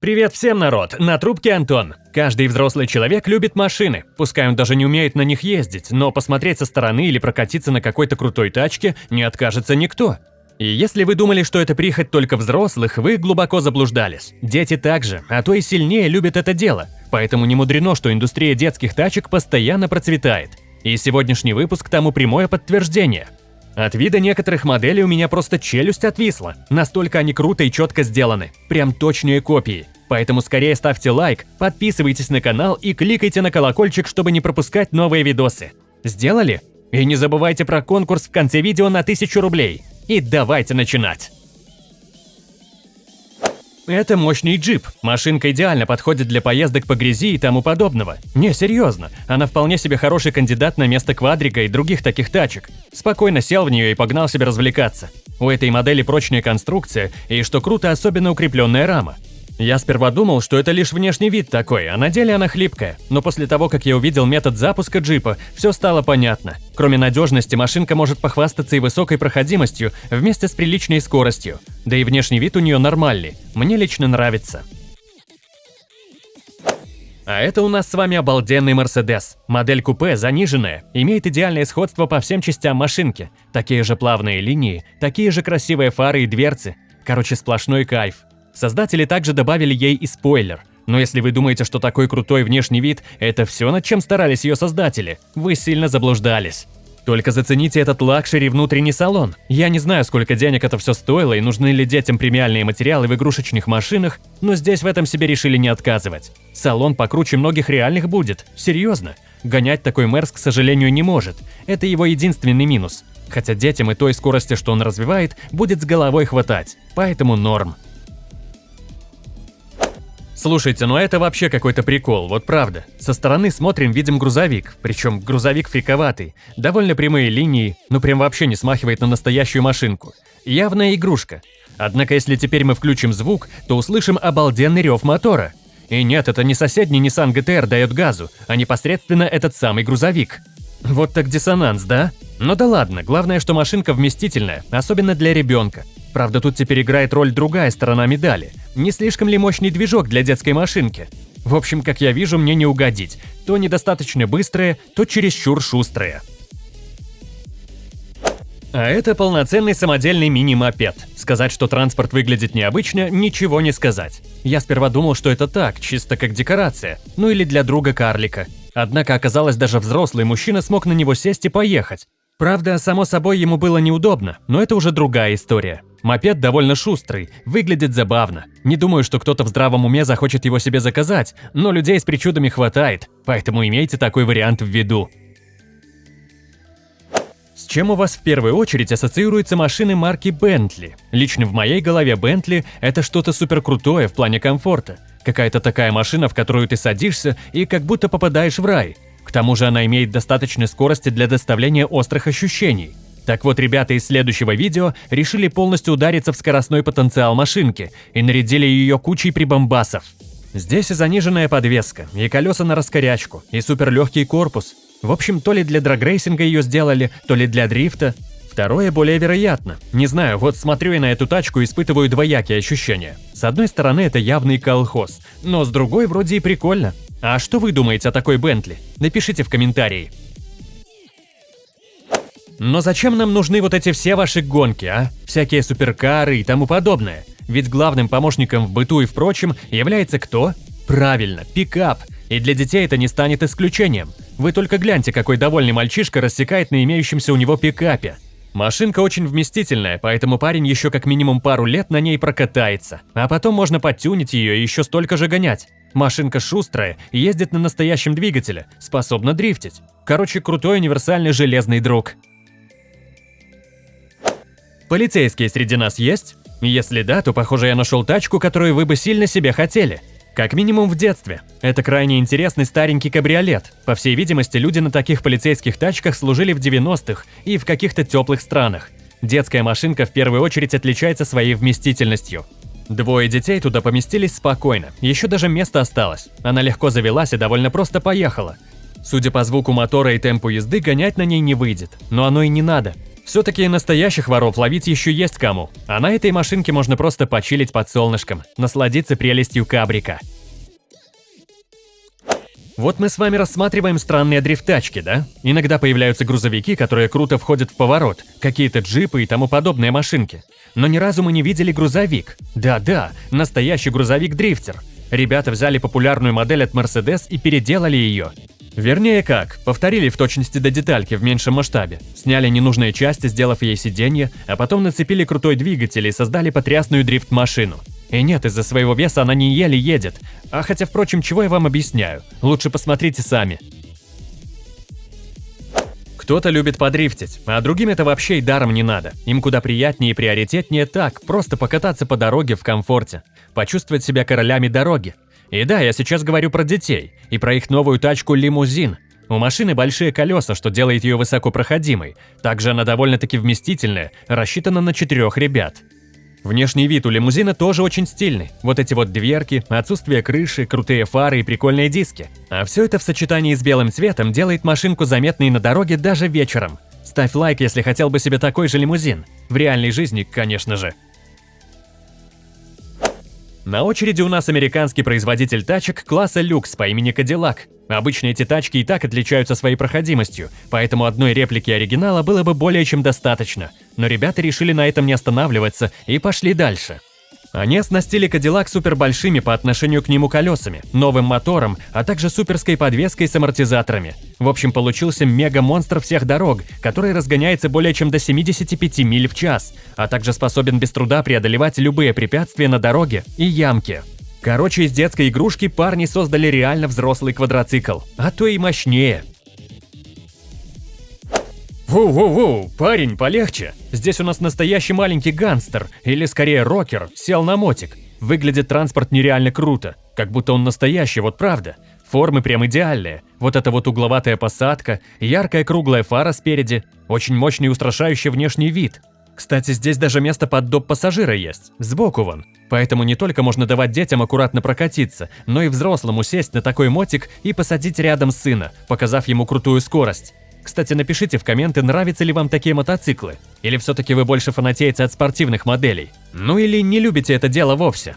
Привет всем, народ! На трубке Антон. Каждый взрослый человек любит машины. Пускай он даже не умеет на них ездить, но посмотреть со стороны или прокатиться на какой-то крутой тачке не откажется никто. И если вы думали, что это прихоть только взрослых, вы глубоко заблуждались. Дети также, а то и сильнее любят это дело. Поэтому не мудрено, что индустрия детских тачек постоянно процветает. И сегодняшний выпуск тому прямое подтверждение. От вида некоторых моделей у меня просто челюсть отвисла. Настолько они круто и четко сделаны. Прям точные копии. Поэтому скорее ставьте лайк, подписывайтесь на канал и кликайте на колокольчик, чтобы не пропускать новые видосы. Сделали? И не забывайте про конкурс в конце видео на 1000 рублей. И давайте начинать! Это мощный джип. Машинка идеально подходит для поездок по грязи и тому подобного. Не, серьезно. Она вполне себе хороший кандидат на место квадрика и других таких тачек. Спокойно сел в нее и погнал себе развлекаться. У этой модели прочная конструкция и, что круто, особенно укрепленная рама. Я сперва думал, что это лишь внешний вид такой, а на деле она хлипкая. Но после того, как я увидел метод запуска джипа, все стало понятно. Кроме надежности, машинка может похвастаться и высокой проходимостью вместе с приличной скоростью. Да и внешний вид у нее нормальный. Мне лично нравится. А это у нас с вами обалденный Мерседес. Модель купе заниженная, имеет идеальное сходство по всем частям машинки. Такие же плавные линии, такие же красивые фары и дверцы. Короче, сплошной кайф. Создатели также добавили ей и спойлер. Но если вы думаете, что такой крутой внешний вид – это все, над чем старались ее создатели, вы сильно заблуждались. Только зацените этот luxury внутренний салон. Я не знаю, сколько денег это все стоило и нужны ли детям премиальные материалы в игрушечных машинах, но здесь в этом себе решили не отказывать. Салон покруче многих реальных будет, серьезно. Гонять такой Мерс, к сожалению, не может. Это его единственный минус. Хотя детям и той скорости, что он развивает, будет с головой хватать. Поэтому норм. Слушайте, ну это вообще какой-то прикол, вот правда. Со стороны смотрим, видим грузовик, причем грузовик фриковатый. Довольно прямые линии, ну прям вообще не смахивает на настоящую машинку. Явная игрушка. Однако если теперь мы включим звук, то услышим обалденный рев мотора. И нет, это не соседний Nissan GTR дает газу, а непосредственно этот самый грузовик. Вот так диссонанс, да? Ну да ладно, главное, что машинка вместительная, особенно для ребенка. Правда, тут теперь играет роль другая сторона медали. Не слишком ли мощный движок для детской машинки? В общем, как я вижу, мне не угодить. То недостаточно быстрое, то чересчур шустрое. А это полноценный самодельный мини-мопед. Сказать, что транспорт выглядит необычно, ничего не сказать. Я сперва думал, что это так, чисто как декорация, ну или для друга карлика. Однако оказалось, даже взрослый мужчина смог на него сесть и поехать. Правда, само собой, ему было неудобно, но это уже другая история. Мопед довольно шустрый, выглядит забавно. Не думаю, что кто-то в здравом уме захочет его себе заказать, но людей с причудами хватает, поэтому имейте такой вариант в виду. С чем у вас в первую очередь ассоциируются машины марки Bentley? Лично в моей голове Bentley – это что-то супер крутое в плане комфорта. Какая-то такая машина, в которую ты садишься и как будто попадаешь в рай. К тому же она имеет достаточной скорости для доставления острых ощущений. Так вот, ребята из следующего видео решили полностью удариться в скоростной потенциал машинки и нарядили ее кучей прибамбасов. Здесь и заниженная подвеска, и колеса на раскорячку, и суперлегкий корпус. В общем, то ли для драгрейсинга ее сделали, то ли для дрифта. Второе более вероятно. Не знаю, вот смотрю я на эту тачку и испытываю двоякие ощущения. С одной стороны, это явный колхоз, но с другой вроде и прикольно. А что вы думаете о такой Бентли? Напишите в комментарии. Но зачем нам нужны вот эти все ваши гонки, а? Всякие суперкары и тому подобное. Ведь главным помощником в быту и впрочем является кто? Правильно, пикап. И для детей это не станет исключением. Вы только гляньте, какой довольный мальчишка рассекает на имеющемся у него пикапе. Машинка очень вместительная, поэтому парень еще как минимум пару лет на ней прокатается. А потом можно подтюнить ее и еще столько же гонять. Машинка шустрая, ездит на настоящем двигателе, способна дрифтить. Короче, крутой универсальный железный друг. Полицейские среди нас есть? Если да, то, похоже, я нашел тачку, которую вы бы сильно себе хотели. Как минимум в детстве. Это крайне интересный старенький кабриолет. По всей видимости, люди на таких полицейских тачках служили в 90-х и в каких-то теплых странах. Детская машинка в первую очередь отличается своей вместительностью. Двое детей туда поместились спокойно, еще даже место осталось. Она легко завелась и довольно просто поехала. Судя по звуку мотора и темпу езды, гонять на ней не выйдет, но оно и не надо. Все-таки настоящих воров ловить еще есть кому, а на этой машинке можно просто почилить под солнышком, насладиться прелестью кабрика. Вот мы с вами рассматриваем странные дрифт-тачки, да? Иногда появляются грузовики, которые круто входят в поворот, какие-то джипы и тому подобные машинки. Но ни разу мы не видели грузовик. Да-да, настоящий грузовик-дрифтер. Ребята взяли популярную модель от Mercedes и переделали ее. Вернее как, повторили в точности до детальки в меньшем масштабе. Сняли ненужные части, сделав ей сиденье, а потом нацепили крутой двигатель и создали потрясную дрифт-машину. И нет, из-за своего веса она не еле едет. А хотя, впрочем, чего я вам объясняю? Лучше посмотрите сами. Кто-то любит подрифтить, а другим это вообще и даром не надо. Им куда приятнее и приоритетнее так, просто покататься по дороге в комфорте. Почувствовать себя королями дороги. И да, я сейчас говорю про детей, и про их новую тачку «Лимузин». У машины большие колеса, что делает ее высокопроходимой. Также она довольно-таки вместительная, рассчитана на четырех ребят. Внешний вид у лимузина тоже очень стильный. Вот эти вот дверки, отсутствие крыши, крутые фары и прикольные диски. А все это в сочетании с белым цветом делает машинку заметной на дороге даже вечером. Ставь лайк, если хотел бы себе такой же лимузин. В реальной жизни, конечно же. На очереди у нас американский производитель тачек класса люкс по имени Cadillac. Обычно эти тачки и так отличаются своей проходимостью, поэтому одной реплики оригинала было бы более чем достаточно. Но ребята решили на этом не останавливаться и пошли дальше. Они оснастили Кадиллак супербольшими по отношению к нему колесами, новым мотором, а также суперской подвеской с амортизаторами. В общем, получился мега-монстр всех дорог, который разгоняется более чем до 75 миль в час, а также способен без труда преодолевать любые препятствия на дороге и ямки. Короче, из детской игрушки парни создали реально взрослый квадроцикл, а то и мощнее. Воу-воу-воу, парень, полегче. Здесь у нас настоящий маленький гангстер, или скорее рокер, сел на мотик. Выглядит транспорт нереально круто, как будто он настоящий, вот правда. Формы прям идеальные. Вот эта вот угловатая посадка, яркая круглая фара спереди, очень мощный и устрашающий внешний вид. Кстати, здесь даже место под доп пассажира есть, сбоку вон. Поэтому не только можно давать детям аккуратно прокатиться, но и взрослому сесть на такой мотик и посадить рядом сына, показав ему крутую скорость. Кстати, напишите в комменты, нравятся ли вам такие мотоциклы. Или все-таки вы больше фанатеете от спортивных моделей. Ну или не любите это дело вовсе.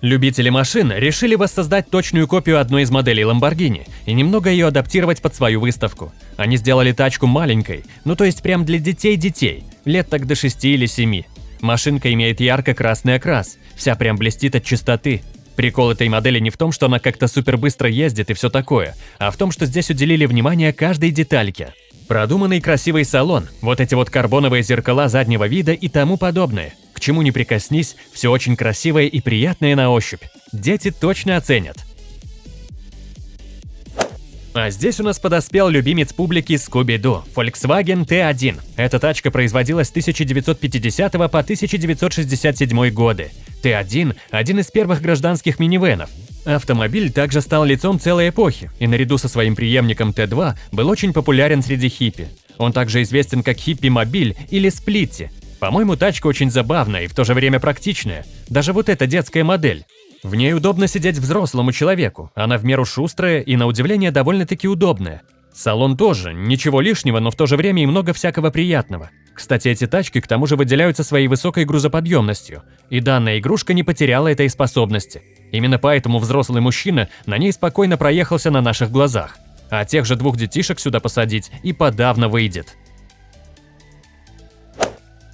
Любители машин решили воссоздать точную копию одной из моделей Lamborghini и немного ее адаптировать под свою выставку. Они сделали тачку маленькой, ну то есть прям для детей-детей, лет так до 6 или 7. Машинка имеет ярко-красный окрас, вся прям блестит от чистоты, Прикол этой модели не в том, что она как-то супер быстро ездит и все такое, а в том, что здесь уделили внимание каждой детальке. Продуманный красивый салон, вот эти вот карбоновые зеркала заднего вида и тому подобное. К чему не прикоснись, все очень красивое и приятное на ощупь. Дети точно оценят. А здесь у нас подоспел любимец публики Scooby-Doo – Volkswagen T1. Эта тачка производилась с 1950 по 1967 годы. Т-1 – один из первых гражданских минивенов. Автомобиль также стал лицом целой эпохи и наряду со своим преемником Т-2 был очень популярен среди хиппи. Он также известен как хиппи-мобиль или сплитти. По-моему, тачка очень забавная и в то же время практичная. Даже вот эта детская модель. В ней удобно сидеть взрослому человеку, она в меру шустрая и, на удивление, довольно-таки удобная. Салон тоже, ничего лишнего, но в то же время и много всякого приятного. Кстати, эти тачки к тому же выделяются своей высокой грузоподъемностью, и данная игрушка не потеряла этой способности. Именно поэтому взрослый мужчина на ней спокойно проехался на наших глазах. А тех же двух детишек сюда посадить и подавно выйдет.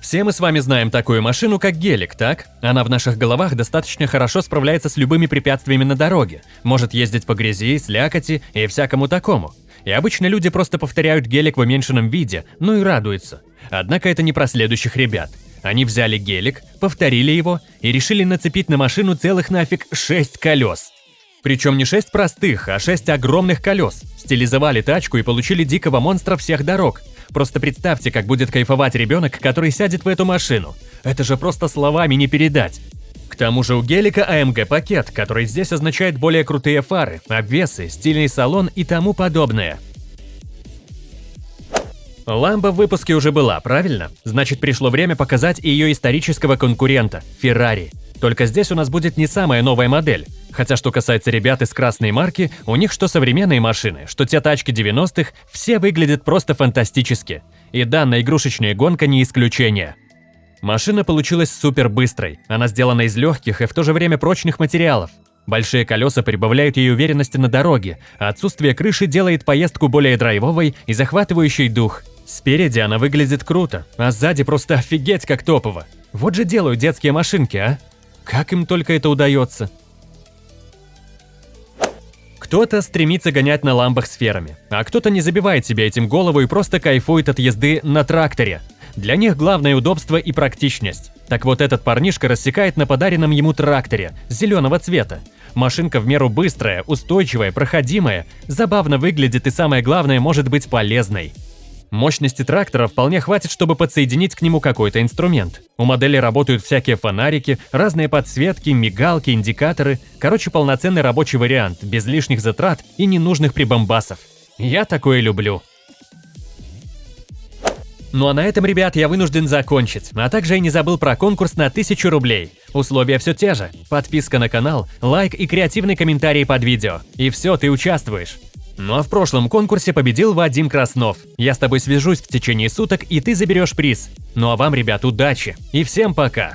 Все мы с вами знаем такую машину, как гелик, так? Она в наших головах достаточно хорошо справляется с любыми препятствиями на дороге, может ездить по грязи, слякоти и всякому такому. И обычно люди просто повторяют гелик в уменьшенном виде, ну и радуются. Однако это не про следующих ребят. Они взяли гелик, повторили его и решили нацепить на машину целых нафиг 6 колес. Причем не 6 простых, а 6 огромных колес. Стилизовали тачку и получили дикого монстра всех дорог – Просто представьте, как будет кайфовать ребенок, который сядет в эту машину. Это же просто словами не передать. К тому же у гелика AMG пакет, который здесь означает более крутые фары, обвесы, стильный салон и тому подобное. Ламба в выпуске уже была, правильно? Значит, пришло время показать ее исторического конкурента – Ferrari. Только здесь у нас будет не самая новая модель. Хотя что касается ребят из красной марки, у них что современные машины, что те тачки 90-х, все выглядят просто фантастически. И данная игрушечная гонка не исключение. Машина получилась супер быстрой. Она сделана из легких и в то же время прочных материалов. Большие колеса прибавляют ей уверенности на дороге, а отсутствие крыши делает поездку более драйвовой и захватывающей дух. Спереди она выглядит круто, а сзади просто офигеть как топово. Вот же делают детские машинки, а? Как им только это удается? Кто-то стремится гонять на ламбах сферами, а кто-то не забивает себе этим голову и просто кайфует от езды на тракторе. Для них главное удобство и практичность. Так вот этот парнишка рассекает на подаренном ему тракторе, зеленого цвета. Машинка в меру быстрая, устойчивая, проходимая, забавно выглядит и самое главное может быть полезной. Мощности трактора вполне хватит, чтобы подсоединить к нему какой-то инструмент. У модели работают всякие фонарики, разные подсветки, мигалки, индикаторы. Короче, полноценный рабочий вариант, без лишних затрат и ненужных прибамбасов. Я такое люблю. Ну а на этом, ребят, я вынужден закончить, а также я не забыл про конкурс на 1000 рублей. Условия все те же. Подписка на канал, лайк и креативный комментарий под видео. И все, ты участвуешь. Ну а в прошлом конкурсе победил Вадим Краснов. Я с тобой свяжусь в течение суток, и ты заберешь приз. Ну а вам, ребят, удачи. И всем пока.